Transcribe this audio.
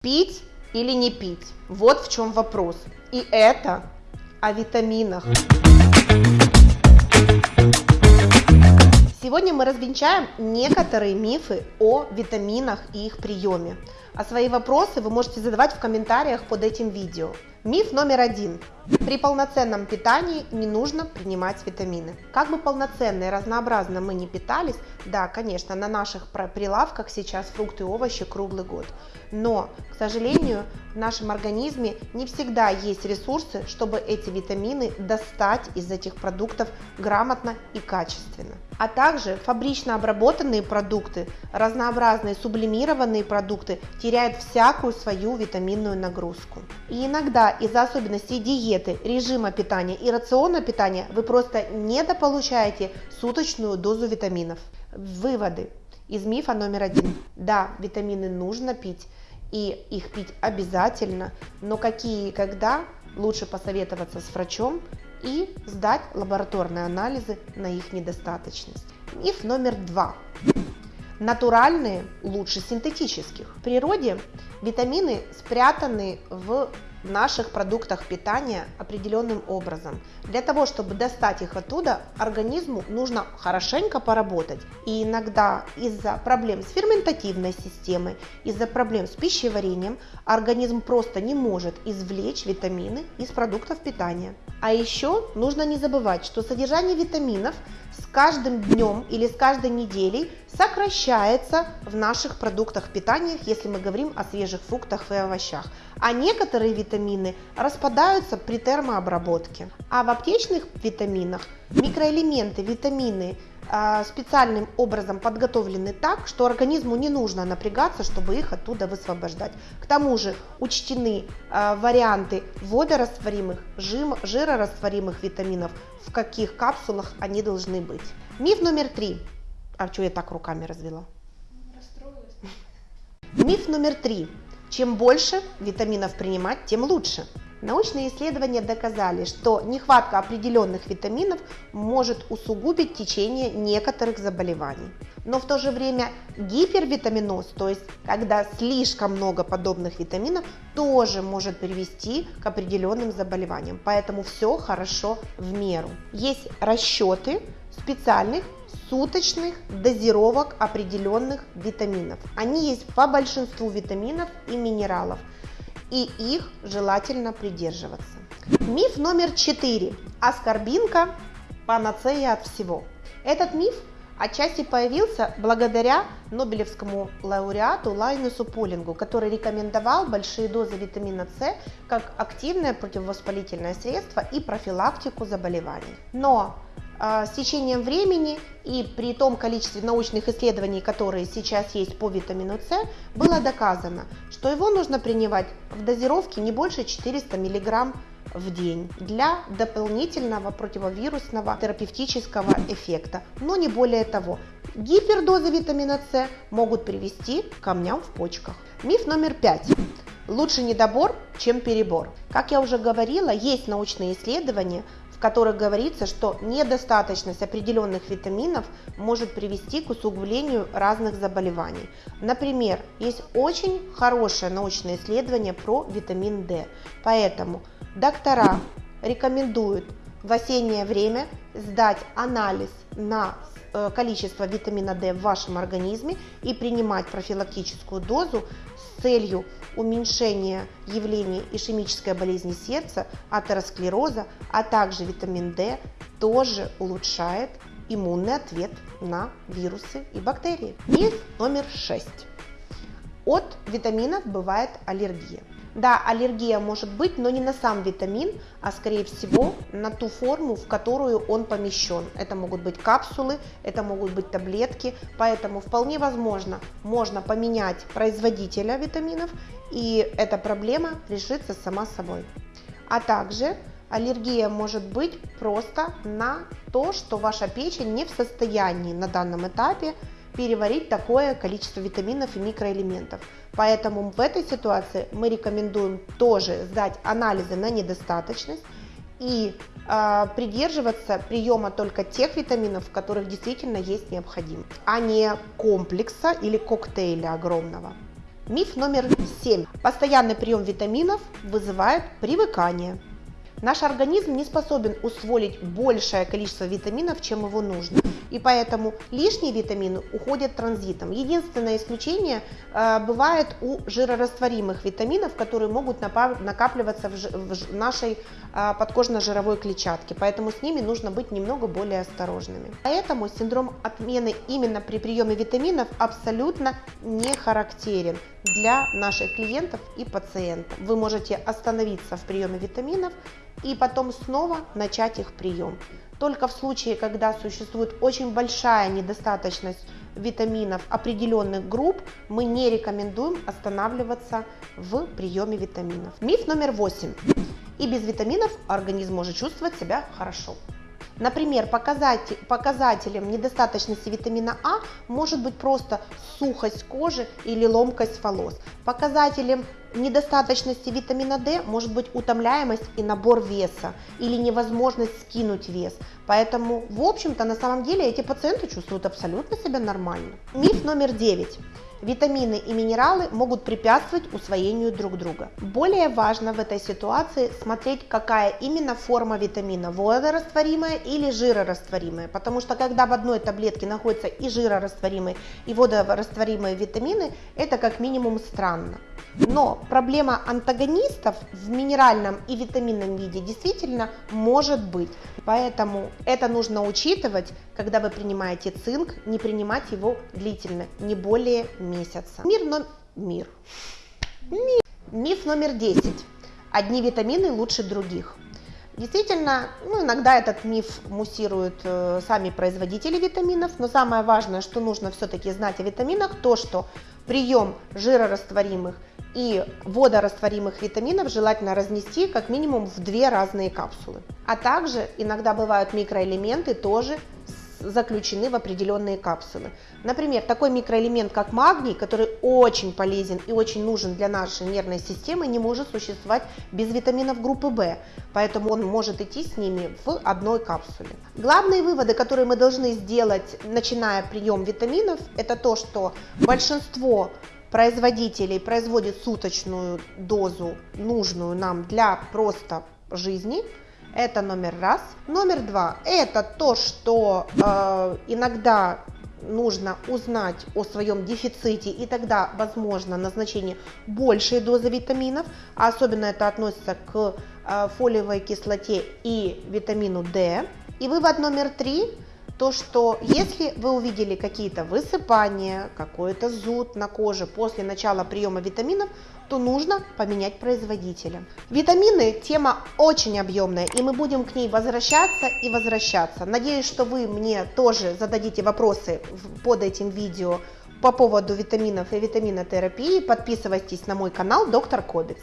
Пить или не пить? Вот в чем вопрос. И это о витаминах. Сегодня мы развенчаем некоторые мифы о витаминах и их приеме. А свои вопросы вы можете задавать в комментариях под этим видео. Миф номер один. При полноценном питании не нужно принимать витамины. Как бы полноценно и разнообразно мы не питались, да, конечно, на наших прилавках сейчас фрукты и овощи круглый год. Но, к сожалению, в нашем организме не всегда есть ресурсы, чтобы эти витамины достать из этих продуктов грамотно и качественно. А также фабрично обработанные продукты, разнообразные сублимированные продукты теряют всякую свою витаминную нагрузку. И иногда из-за особенностей диеты, режима питания и рациона питания вы просто недополучаете суточную дозу витаминов. Выводы из мифа номер один. Да, витамины нужно пить, и их пить обязательно, но какие и когда лучше посоветоваться с врачом и сдать лабораторные анализы на их недостаточность. Миф номер два. Натуральные лучше синтетических. В природе витамины спрятаны в в наших продуктах питания определенным образом. Для того, чтобы достать их оттуда, организму нужно хорошенько поработать. И иногда из-за проблем с ферментативной системой, из-за проблем с пищеварением, организм просто не может извлечь витамины из продуктов питания. А еще нужно не забывать, что содержание витаминов с каждым днем или с каждой неделей сокращается в наших продуктах питания, если мы говорим о свежих фруктах и овощах. А некоторые витамины распадаются при термообработке. А в аптечных витаминах микроэлементы, витамины а, специальным образом подготовлены так, что организму не нужно напрягаться, чтобы их оттуда высвобождать. К тому же учтены а, варианты водорастворимых, жирорастворимых витаминов, в каких капсулах они должны быть. Миф номер три. А что я так руками развела? Расстроилась. Миф номер три. Чем больше витаминов принимать, тем лучше. Научные исследования доказали, что нехватка определенных витаминов может усугубить течение некоторых заболеваний. Но в то же время гипервитаминоз, то есть когда слишком много подобных витаминов, тоже может привести к определенным заболеваниям. Поэтому все хорошо в меру. Есть расчеты специальных суточных дозировок определенных витаминов. Они есть по большинству витаминов и минералов – и их желательно придерживаться. Миф номер четыре. Аскорбинка – панацея от всего. Этот миф отчасти появился благодаря Нобелевскому лауреату Лайнусу Полингу, который рекомендовал большие дозы витамина С как активное противовоспалительное средство и профилактику заболеваний. Но с течением времени и при том количестве научных исследований, которые сейчас есть по витамину С, было доказано, что его нужно принимать в дозировке не больше 400 мг в день для дополнительного противовирусного терапевтического эффекта, но не более того. Гипердозы витамина С могут привести к камням в почках. Миф номер пять. Лучше недобор, чем перебор. Как я уже говорила, есть научные исследования, в которых говорится, что недостаточность определенных витаминов может привести к усугублению разных заболеваний. Например, есть очень хорошее научное исследование про витамин D. Поэтому доктора рекомендуют в осеннее время сдать анализ на э, количество витамина D в вашем организме и принимать профилактическую дозу с целью уменьшения явления ишемической болезни сердца, атеросклероза, а также витамин D тоже улучшает иммунный ответ на вирусы и бактерии. Миф номер 6. От витаминов бывает аллергия. Да, аллергия может быть, но не на сам витамин, а скорее всего на ту форму, в которую он помещен. Это могут быть капсулы, это могут быть таблетки, поэтому вполне возможно, можно поменять производителя витаминов, и эта проблема решится сама собой. А также аллергия может быть просто на то, что ваша печень не в состоянии на данном этапе переварить такое количество витаминов и микроэлементов. Поэтому в этой ситуации мы рекомендуем тоже сдать анализы на недостаточность и э, придерживаться приема только тех витаминов, в которых действительно есть необходимость, а не комплекса или коктейля огромного. Миф номер 7. Постоянный прием витаминов вызывает привыкание. Наш организм не способен усвоить большее количество витаминов, чем его нужно. И поэтому лишние витамины уходят транзитом. Единственное исключение э, бывает у жирорастворимых витаминов, которые могут накапливаться в, в нашей э, подкожно-жировой клетчатке. Поэтому с ними нужно быть немного более осторожными. Поэтому синдром отмены именно при приеме витаминов абсолютно не характерен для наших клиентов и пациентов. Вы можете остановиться в приеме витаминов и потом снова начать их прием. Только в случае, когда существует очень большая недостаточность витаминов определенных групп, мы не рекомендуем останавливаться в приеме витаминов. Миф номер восемь. И без витаминов организм может чувствовать себя хорошо. Например, показатель, показателем недостаточности витамина А может быть просто сухость кожи или ломкость волос. Показателем недостаточности витамина D может быть утомляемость и набор веса или невозможность скинуть вес. Поэтому, в общем-то, на самом деле эти пациенты чувствуют абсолютно себя нормально. Миф номер 9. Витамины и минералы могут препятствовать усвоению друг друга. Более важно в этой ситуации смотреть, какая именно форма витамина, водорастворимая или жирорастворимая, потому что когда в одной таблетке находятся и жирорастворимые, и водорастворимые витамины, это как минимум странно. Но проблема антагонистов в минеральном и витаминном виде действительно может быть. Поэтому это нужно учитывать, когда вы принимаете цинк, не принимать его длительно, не более месяца. Мир, но... Мир. Мир. Миф номер 10. Одни витамины лучше других. Действительно, ну, иногда этот миф муссируют э, сами производители витаминов, но самое важное, что нужно все-таки знать о витаминах, то, что прием жирорастворимых и водорастворимых витаминов желательно разнести как минимум в две разные капсулы. А также иногда бывают микроэлементы тоже заключены в определенные капсулы. Например, такой микроэлемент, как магний, который очень полезен и очень нужен для нашей нервной системы, не может существовать без витаминов группы В, поэтому он может идти с ними в одной капсуле. Главные выводы, которые мы должны сделать, начиная прием витаминов, это то, что большинство производителей производит суточную дозу, нужную нам для просто жизни. Это номер раз. Номер два – это то, что э, иногда нужно узнать о своем дефиците и тогда возможно назначение большей дозы витаминов, а особенно это относится к э, фолиевой кислоте и витамину D. И вывод номер три то, что если вы увидели какие-то высыпания, какой-то зуд на коже после начала приема витаминов, то нужно поменять производителя. Витамины – тема очень объемная, и мы будем к ней возвращаться и возвращаться. Надеюсь, что вы мне тоже зададите вопросы под этим видео по поводу витаминов и витаминотерапии. Подписывайтесь на мой канал Доктор Кобикс.